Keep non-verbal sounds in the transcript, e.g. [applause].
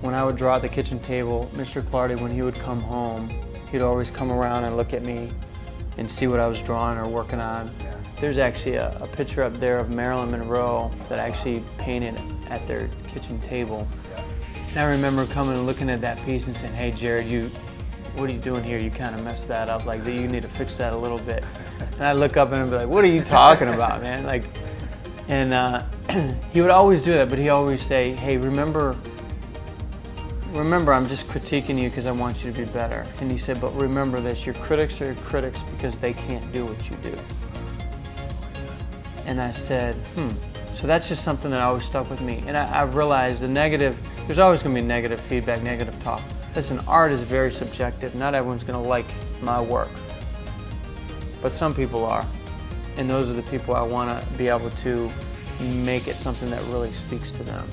when I would draw at the kitchen table, Mr. Clardy, when he would come home, he'd always come around and look at me and see what I was drawing or working on. There's actually a, a picture up there of Marilyn Monroe that I actually painted at their kitchen table. And I remember coming and looking at that piece and saying, hey Jared, you, what are you doing here? You kind of messed that up. Like, you need to fix that a little bit. [laughs] And I'd look up and I'd be like, what are you talking about, man? Like, and uh, [clears throat] he would always do that, but he always say, hey, remember, remember, I'm just critiquing you because I want you to be better. And he said, but remember this, your critics are your critics because they can't do what you do. And I said, hmm. So that's just something that always stuck with me. And I, I've realized the negative, there's always going to be negative feedback, negative talk. Listen, art is very subjective. Not everyone's going to like my work. But some people are. And those are the people I want to be able to make it something that really speaks to them.